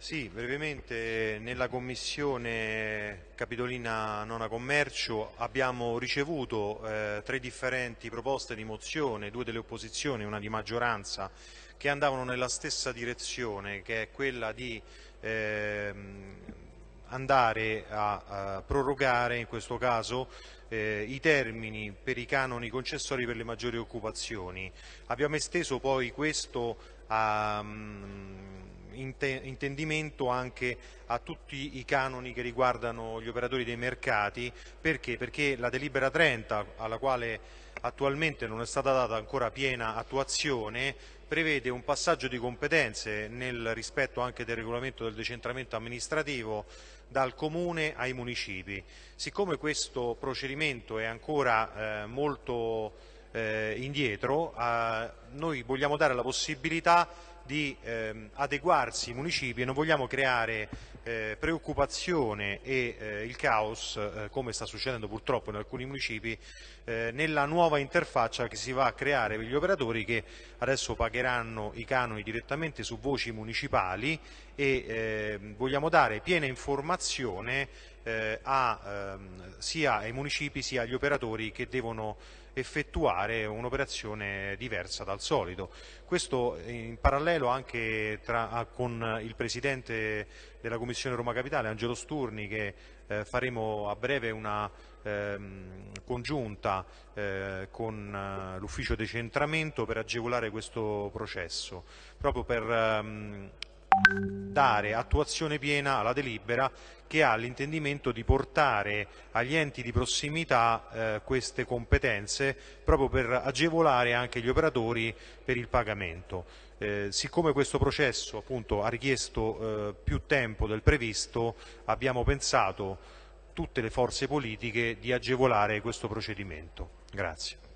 Sì, brevemente nella Commissione Capitolina Nona Commercio abbiamo ricevuto eh, tre differenti proposte di mozione, due delle opposizioni e una di maggioranza, che andavano nella stessa direzione, che è quella di eh, andare a, a, prorogare in questo caso eh, i termini per i canoni concessori per le maggiori occupazioni. Abbiamo esteso poi questo a... Um, intendimento anche a tutti i canoni che riguardano gli operatori dei mercati, perché? Perché la delibera 30, alla quale attualmente non è stata data ancora piena attuazione, prevede un passaggio di competenze nel rispetto anche del regolamento del decentramento amministrativo dal Comune ai municipi. Siccome questo procedimento è ancora eh, molto eh, indietro, eh, noi vogliamo dare la possibilità di ehm, adeguarsi i municipi e non vogliamo creare eh, preoccupazione e eh, il caos, eh, come sta succedendo purtroppo in alcuni municipi, eh, nella nuova interfaccia che si va a creare per gli operatori che adesso pagheranno i canoni direttamente su voci municipali e ehm, vogliamo dare piena informazione eh, a, ehm, sia ai municipi sia agli operatori che devono effettuare un'operazione diversa dal solito. Questo in parallelo anche tra, con il Presidente della Commissione Roma Capitale, Angelo Sturni, che eh, faremo a breve una ehm, congiunta eh, con eh, l'ufficio decentramento per agevolare questo processo, proprio per ehm, dare attuazione piena alla delibera che ha l'intendimento di portare agli enti di prossimità eh, queste competenze proprio per agevolare anche gli operatori per il pagamento. Eh, siccome questo processo appunto, ha richiesto eh, più tempo del previsto, abbiamo pensato tutte le forze politiche di agevolare questo procedimento. Grazie.